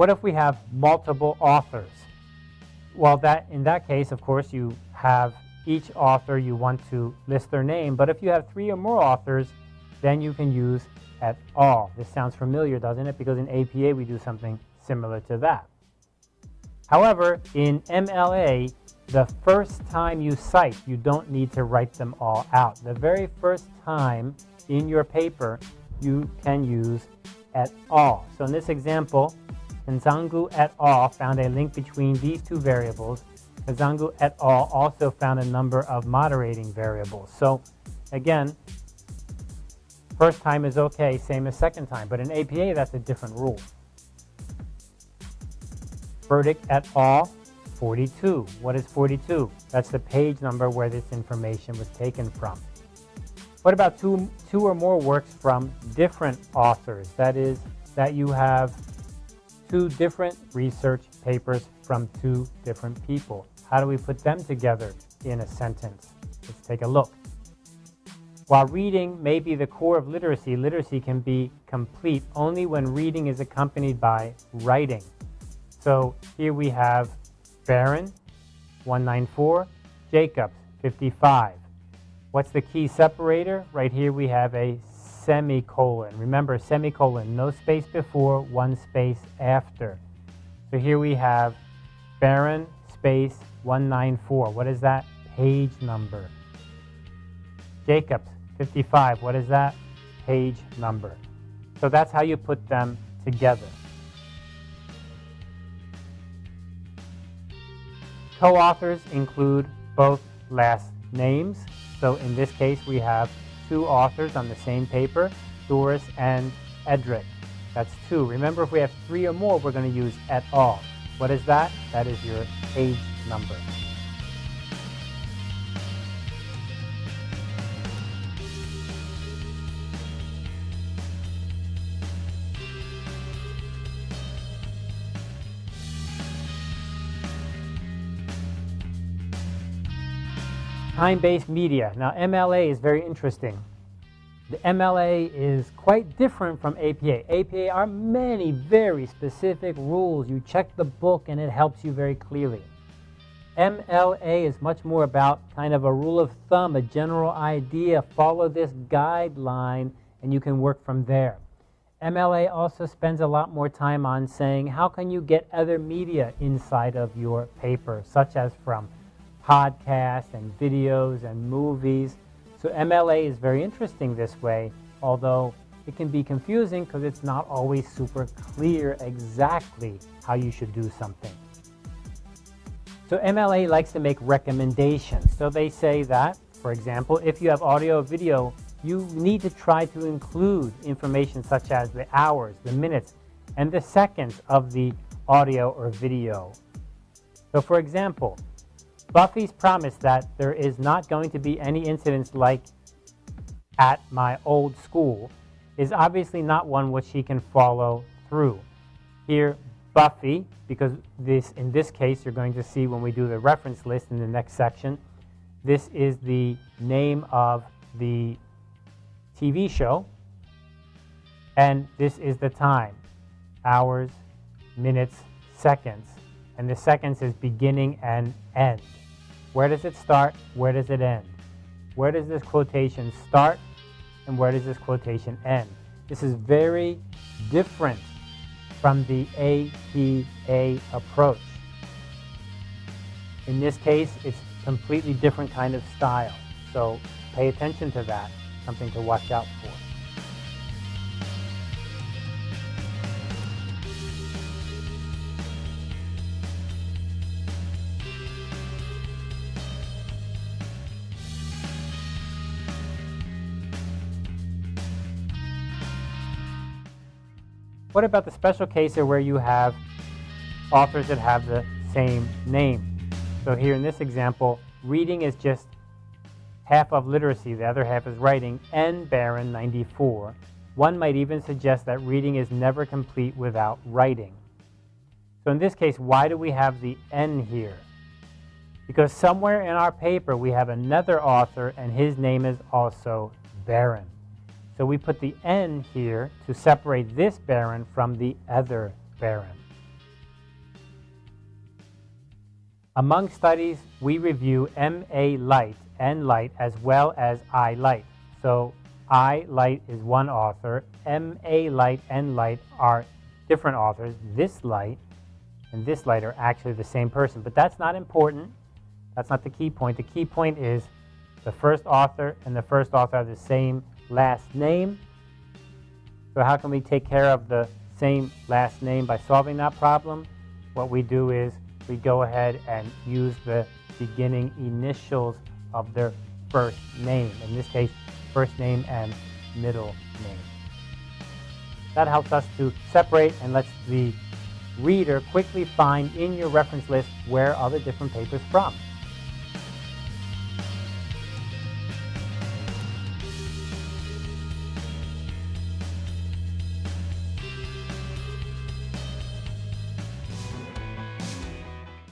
What if we have multiple authors? Well, that in that case, of course, you have each author you want to list their name. But if you have three or more authors, then you can use et al. This sounds familiar, doesn't it? Because in APA we do something similar to that. However, in MLA, the first time you cite, you don't need to write them all out. The very first time in your paper, you can use et al. So in this example, Nzangu et al. found a link between these two variables. Nzangu et al. also found a number of moderating variables. So again, first time is okay, same as second time. But in APA, that's a different rule. Verdict et al. 42. What is 42? That's the page number where this information was taken from. What about two, two or more works from different authors? That is, that you have two different research papers from two different people. How do we put them together in a sentence? Let's take a look. While reading may be the core of literacy, literacy can be complete only when reading is accompanied by writing. So here we have Barron, 194, Jacobs, 55. What's the key separator? Right here we have a semicolon. Remember, semicolon, no space before, one space after. So here we have Barron, space, 194. What is that? Page number. Jacobs, 55. What is that? Page number. So that's how you put them together. Co-authors include both last names. So in this case, we have two authors on the same paper, Doris and Edric. That's two. Remember, if we have three or more, we're going to use et al. What is that? That is your page number. Time-based media. Now MLA is very interesting. The MLA is quite different from APA. APA are many very specific rules. You check the book and it helps you very clearly. MLA is much more about kind of a rule of thumb, a general idea. Follow this guideline and you can work from there. MLA also spends a lot more time on saying how can you get other media inside of your paper, such as from podcasts and videos and movies. So MLA is very interesting this way, although it can be confusing because it's not always super clear exactly how you should do something. So MLA likes to make recommendations. So they say that, for example, if you have audio or video, you need to try to include information such as the hours, the minutes, and the seconds of the audio or video. So for example, Buffy's promise that there is not going to be any incidents like at my old school is obviously not one which she can follow through. Here, Buffy, because this in this case you're going to see when we do the reference list in the next section, this is the name of the TV show, and this is the time, hours, minutes, seconds, and the seconds is beginning and end. Where does it start? Where does it end? Where does this quotation start? And where does this quotation end? This is very different from the APA approach. In this case, it's a completely different kind of style. So pay attention to that, something to watch out for. What about the special case where you have authors that have the same name? So here in this example, reading is just half of literacy, the other half is writing, N. Barron, 94. One might even suggest that reading is never complete without writing. So in this case, why do we have the N here? Because somewhere in our paper we have another author and his name is also Barron. So we put the N here to separate this Barron from the other Barron. Among studies, we review MA Light and Light as well as I Light. So I Light is one author, MA Light and Light are different authors. This Light and this Light are actually the same person, but that's not important. That's not the key point. The key point is the first author and the first author have the same last name. So how can we take care of the same last name by solving that problem? What we do is we go ahead and use the beginning initials of their first name. In this case, first name and middle name. That helps us to separate and lets the reader quickly find in your reference list where are the different papers from.